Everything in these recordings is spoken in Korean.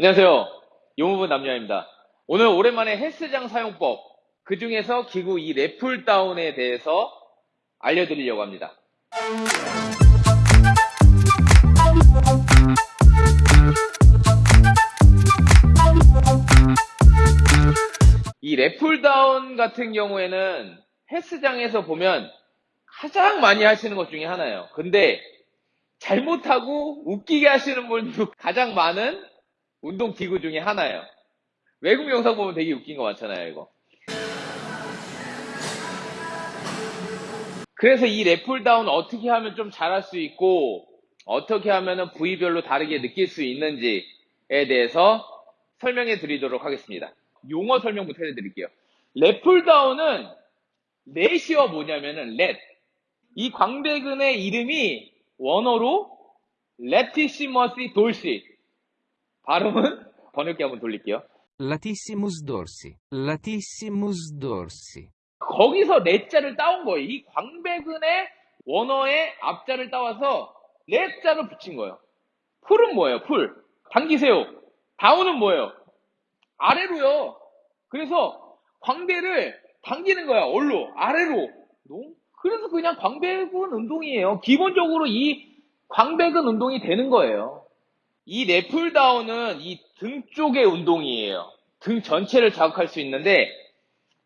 안녕하세요. 용무분 남녀입니다. 오늘 오랜만에 헬스장 사용법, 그 중에서 기구 이 랩풀 다운에 대해서 알려드리려고 합니다. 이 랩풀 다운 같은 경우에는 헬스장에서 보면 가장 많이 하시는 것 중에 하나예요. 근데 잘못하고 웃기게 하시는 분도 가장 많은 운동 기구 중에 하나예요. 외국 영상 보면 되게 웃긴 거 많잖아요, 이거. 그래서 이 랩풀 다운 어떻게 하면 좀 잘할 수 있고, 어떻게 하면 부위별로 다르게 느낄 수 있는지에 대해서 설명해 드리도록 하겠습니다. 용어 설명부터 해드릴게요. 랩풀 다운은 lat이 뭐냐면은 lat. 이 광배근의 이름이 원어로 latissimus dorsi. 발음은 번역기 한번 돌릴게요. Latissimus dorsi. Latissimus dorsi. 거기서 lat자를 따온 거예요. 이 광배근의 원어의 앞자를 따와서 lat자를 붙인 거예요. pull은 뭐예요? pull. 당기세요. down은 뭐예요? 아래로요. 그래서 광배를 당기는 거야. 얼로 아래로. 그래서 그냥 광배근 운동이에요. 기본적으로 이 광배근 운동이 되는 거예요. 이 랩풀다운은 이 등 쪽의 운동이에요. 등 전체를 자극할 수 있는데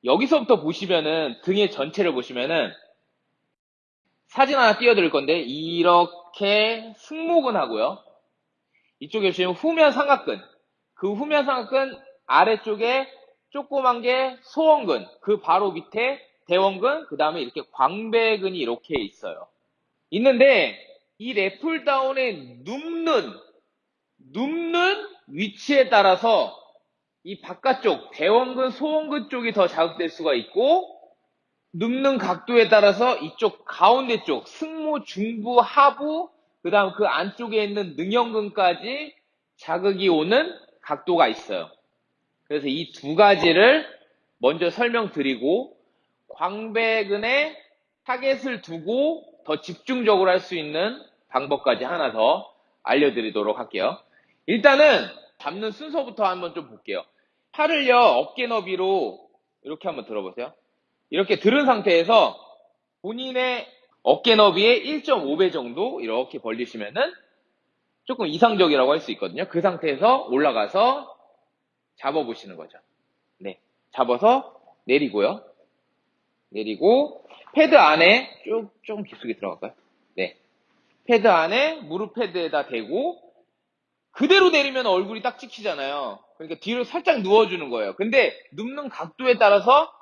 여기서부터 보시면은 등의 전체를 보시면은 사진 하나 띄워드릴 건데 이렇게 승모근 하고요. 이쪽에 보시면 후면 삼각근 그 후면 삼각근 아래쪽에 조그만 게 소원근 그 바로 밑에 대원근 그 다음에 이렇게 광배근이 이렇게 있어요. 있는데 이 랩풀다운에 눕는 눕는 위치에 따라서 이 바깥쪽 대원근 소원근 쪽이 더 자극될 수가 있고 눕는 각도에 따라서 이쪽 가운데 쪽 승모 중부 하부 그 다음 그 안쪽에 있는 능형근까지 자극이 오는 각도가 있어요. 그래서 이 두 가지를 먼저 설명드리고 광배근에 target을 두고 더 집중적으로 할 수 있는 방법까지 하나 더 알려드리도록 할게요. 일단은 잡는 순서부터 한번 좀 볼게요. 팔을요, 어깨 너비로 이렇게 한번 들어보세요. 이렇게 들은 상태에서 본인의 어깨 너비의 1.5배 정도 이렇게 벌리시면은 조금 이상적이라고 할 수 있거든요. 그 상태에서 올라가서 잡아보시는 거죠. 네. 잡아서 내리고요. 내리고 패드 안에 쭉, 조금 깊숙이 들어갈까요? 네. 패드 안에 무릎 패드에다 대고 그대로 내리면 얼굴이 딱 찍히잖아요. 그러니까 뒤로 살짝 누워주는 거예요. 근데 눕는 각도에 따라서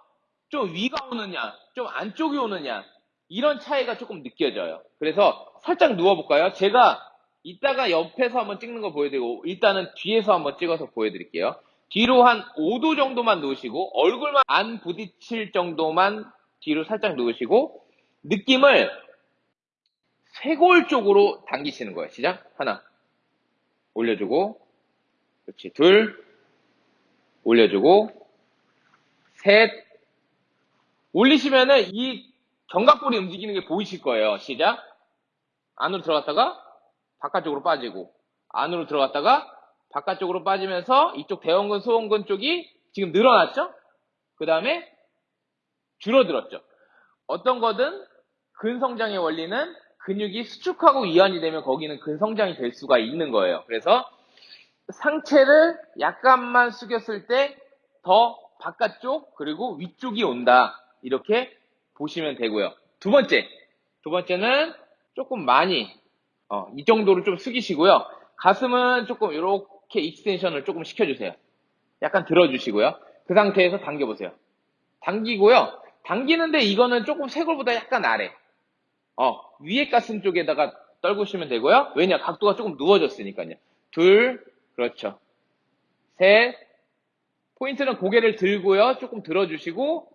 좀 위가 오느냐, 좀 안쪽이 오느냐, 이런 차이가 조금 느껴져요. 그래서 살짝 누워볼까요? 제가 이따가 옆에서 한번 찍는 거 보여드리고, 일단은 뒤에서 한번 찍어서 보여드릴게요. 뒤로 한 5도 정도만 누우시고, 얼굴만 안 부딪힐 정도만 뒤로 살짝 누우시고, 느낌을 쇄골 쪽으로 당기시는 거예요. 시작. 하나. 올려주고, 그렇지. 둘. 올려주고, 셋. 올리시면은 이 견갑골이 움직이는 게 보이실 거예요. 시작. 안으로 들어갔다가 바깥쪽으로 빠지고, 안으로 들어갔다가 바깥쪽으로 빠지면서 이쪽 대원근, 소원근 쪽이 지금 늘어났죠? 그 다음에 줄어들었죠. 어떤 거든 근성장의 원리는 근육이 수축하고 이완이 되면 거기는 근성장이 될 수가 있는 거예요. 그래서 상체를 약간만 숙였을 때 더 바깥쪽 그리고 위쪽이 온다. 이렇게 보시면 되고요. 두 번째, 두 번째는 조금 많이 어, 이 정도로 좀 숙이시고요. 가슴은 조금 이렇게 extension을 조금 시켜주세요. 약간 들어주시고요. 그 상태에서 당겨보세요. 당기고요. 당기는데 이거는 조금 쇄골보다 약간 아래. 어, 위에 가슴 쪽에다가 떨구시면 되고요. 왜냐? 각도가 조금 누워졌으니까요. 둘, 그렇죠. 셋, 포인트는 고개를 들고요. 조금 들어주시고,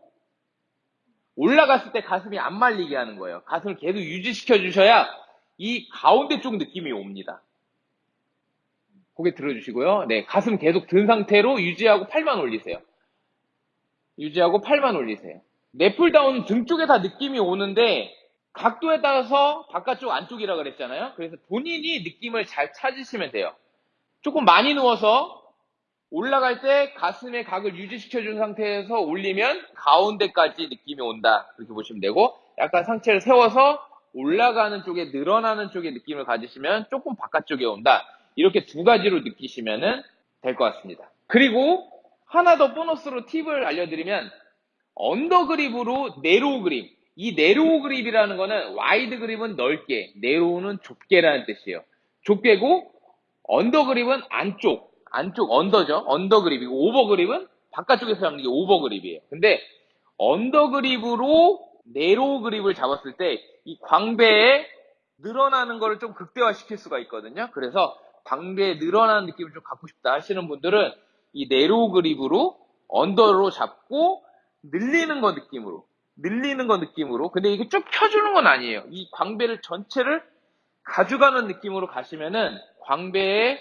올라갔을 때 가슴이 안 말리게 하는 거예요. 가슴을 계속 유지시켜 주셔야 이 가운데 쪽 느낌이 옵니다. 고개 들어주시고요. 네, 가슴 계속 든 상태로 유지하고 팔만 올리세요. 유지하고 팔만 올리세요. 넷풀다운 등 쪽에 다 느낌이 오는데 각도에 따라서 바깥쪽 안쪽이라 그랬잖아요. 그래서 본인이 느낌을 잘 찾으시면 돼요. 조금 많이 누워서 올라갈 때 가슴의 각을 유지시켜준 상태에서 올리면 가운데까지 느낌이 온다. 그렇게 보시면 되고, 약간 상체를 세워서 올라가는 쪽에, 늘어나는 쪽에 느낌을 가지시면 조금 바깥쪽에 온다. 이렇게 두 가지로 느끼시면 될 것 같습니다. 그리고 하나 더 보너스로 팁을 알려드리면, under grip으로 narrow grip. 이 narrow grip이라는 거는 wide grip은 넓게, narrow는 좁게라는 뜻이에요. 좁게고 under grip은 안쪽, 안쪽 under죠. under grip이고 over grip은 바깥쪽에서 잡는 게 over grip이에요. 근데 under grip으로 narrow grip을 잡았을 때 이 광배에 늘어나는 거를 좀 극대화시킬 수가 있거든요. 그래서 광배에 늘어나는 느낌을 좀 갖고 싶다 하시는 분들은 이 narrow grip으로 under로 잡고 늘리는 거 느낌으로 늘리는 거 느낌으로 근데 이게 쭉 펴주는 건 아니에요. 이 광배를 전체를 가져가는 느낌으로 가시면은 광배의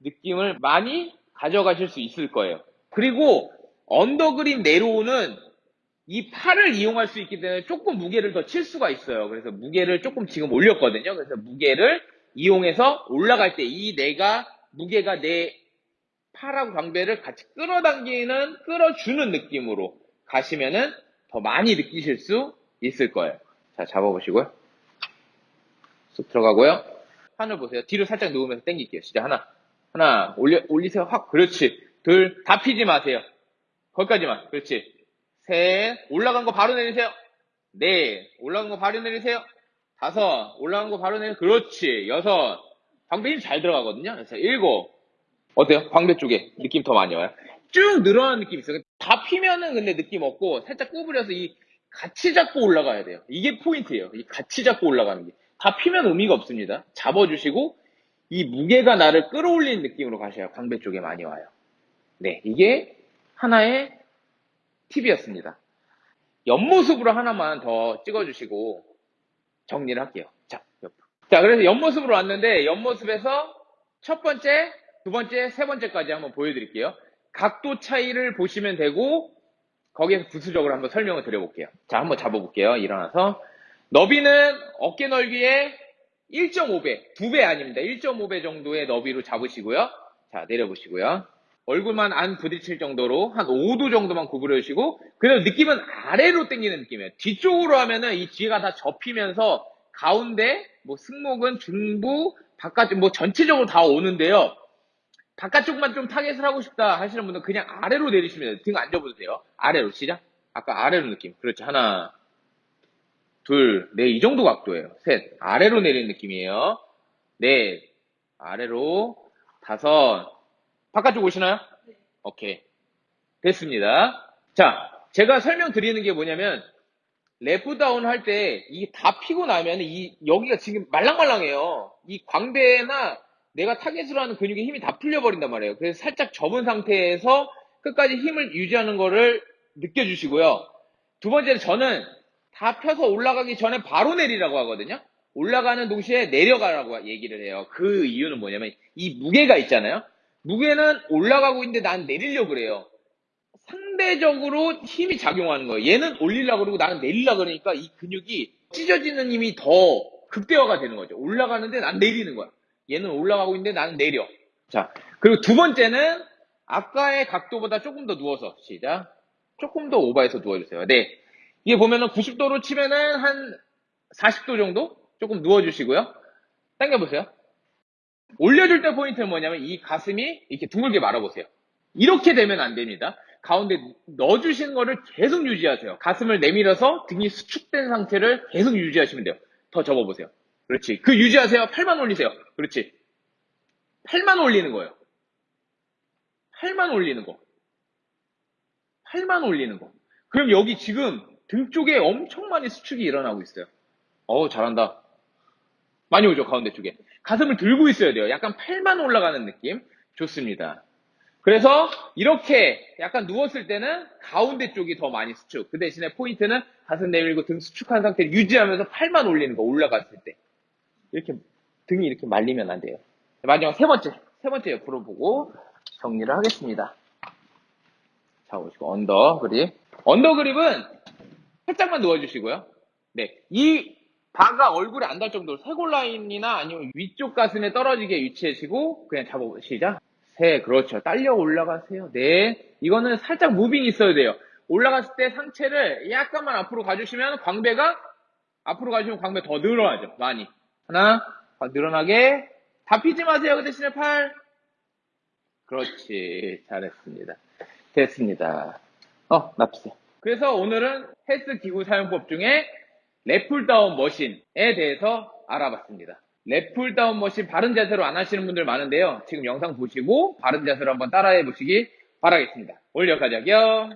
느낌을 많이 가져가실 수 있을 거예요. 그리고 under grip narrow는 이 팔을 이용할 수 있기 때문에 조금 무게를 더 칠 수가 있어요. 그래서 무게를 조금 지금 올렸거든요. 그래서 무게를 이용해서 올라갈 때 이 내가 무게가 내 팔하고 광배를 같이 끌어당기는 끌어주는 느낌으로 가시면은 더 많이 느끼실 수 있을 거예요. 자 잡아보시고요. 쑥 들어가고요. 하늘 보세요. 뒤로 살짝 누우면서 당길게요. 진짜 하나. 하나. 올려, 올리세요. 확. 그렇지. 둘. 다 피지 마세요. 거기까지만. 그렇지. 셋. 올라간 거 바로 내리세요. 넷. 올라간 거 바로 내리세요. 다섯. 올라간 거 바로 내리세요. 그렇지. 여섯. 광배 힘 잘 들어가거든요. 그래서 일곱. 어때요? 광배 쪽에 느낌 더 많이 와요? 쭉 늘어나는 느낌 있어요. 다 피면은 근데 느낌 없고 살짝 구부려서 이 같이 잡고 올라가야 돼요. 이게 포인트예요. 이 같이 잡고 올라가는 게. 다 피면 의미가 없습니다. 잡아주시고 이 무게가 나를 끌어올리는 느낌으로 가셔야 광배 쪽에 많이 와요. 네, 이게 하나의 팁이었습니다. 옆모습으로 하나만 더 찍어주시고 정리를 할게요. 자, 옆. 자, 그래서 옆모습으로 왔는데 옆모습에서 첫 번째, 두 번째, 세 번째까지 한번 보여드릴게요. 각도 차이를 보시면 되고 거기에서 부수적으로 한번 설명을 드려볼게요. 자, 한번 잡아볼게요. 일어나서 너비는 어깨 넓이의 1.5배, 2배 아닙니다. 1.5배 정도의 너비로 잡으시고요. 자, 내려보시고요. 얼굴만 안 부딪힐 정도로 한 5도 정도만 구부려 주시고 그래도 느낌은 아래로 당기는 느낌이에요. 뒤쪽으로 하면은 이 뒤가 다 접히면서 가운데 뭐 승모근, 중부, 바깥쪽 뭐 전체적으로 다 오는데요. 바깥쪽만 좀 target을 하고 싶다 하시는 분은 그냥 아래로 내리시면 돼요. 등 안 접어도 돼요. 아래로 시작. 아까 아래로 느낌. 그렇죠. 하나, 둘, 네, 이 정도 각도예요. 셋, 아래로 내리는 느낌이에요. 넷, 아래로, 다섯, 바깥쪽 오시나요? 오케이. 됐습니다. 자, 제가 설명드리는 게 뭐냐면, lat down 할 때, 이게 다 피고 나면, 이, 여기가 지금 말랑말랑해요. 이 광배나 내가 target으로 하는 근육의 힘이 다 풀려버린단 말이에요. 그래서 살짝 접은 상태에서 끝까지 힘을 유지하는 거를 느껴주시고요. 두 번째는 저는 다 펴서 올라가기 전에 바로 내리라고 하거든요. 올라가는 동시에 내려가라고 얘기를 해요. 그 이유는 뭐냐면 이 무게가 있잖아요. 무게는 올라가고 있는데 난 내리려고 그래요. 상대적으로 힘이 작용하는 거예요. 얘는 올리려고 그러고 나는 내리려고 그러니까 이 근육이 찢어지는 힘이 더 극대화가 되는 거죠. 올라가는데 난 내리는 거야. 얘는 올라가고 있는데 나는 내려. 자, 그리고 두 번째는 아까의 각도보다 조금 더 누워서 시작. 조금 더 오버해서 누워주세요. 네. 이게 보면은 90도로 치면은 한 40도 정도 조금 누워주시고요. 당겨보세요. 올려줄 때 포인트는 뭐냐면 이 가슴이 이렇게 둥글게 말아보세요. 이렇게 되면 안 됩니다. 가운데 넣어주신 거를 계속 유지하세요. 가슴을 내밀어서 등이 수축된 상태를 계속 유지하시면 돼요. 더 접어보세요. 그렇지. 그 유지하세요. 팔만 올리세요. 그렇지. 팔만 올리는 거예요. 팔만 올리는 거. 팔만 올리는 거. 그럼 여기 지금 등 쪽에 엄청 많이 수축이 일어나고 있어요. 어우, 잘한다. 많이 오죠, 가운데 쪽에. 가슴을 들고 있어야 돼요. 약간 팔만 올라가는 느낌. 좋습니다. 그래서 이렇게 약간 누웠을 때는 가운데 쪽이 더 많이 수축. 그 대신에 포인트는 가슴 내밀고 등 수축한 상태를 유지하면서 팔만 올리는 거, 올라갔을 때. 이렇게 등이 이렇게 말리면 안 돼요. 마지막 세 번째, 세 번째 옆으로 보고 정리를 하겠습니다. 자, 보시고 under grip. Under grip은 살짝만 누워주시고요. 네, 이 바가 얼굴에 안 닿을 정도로 쇄골 라인이나 아니면 위쪽 가슴에 떨어지게 위치하시고 그냥 잡아보시죠. 세, 그렇죠. 딸려 올라가세요. 네. 이거는 살짝 moving이 있어야 돼요. 올라갔을 때 상체를 약간만 앞으로 가주시면 광배가 앞으로 가주시면 광배 더 늘어나죠. 많이. 하나, 더 늘어나게. 다 피지 마세요. 그 대신에 팔. 그렇지. 잘했습니다. 됐습니다. 어, 납세. 그래서 오늘은 헬스 기구 사용법 중에 lat pulldown machine에 대해서 알아봤습니다. Lat pulldown machine 바른 자세로 안 하시는 분들 많은데요. 지금 영상 보시고 바른 자세로 한번 따라해 보시기 바라겠습니다. 여기까지 할게요.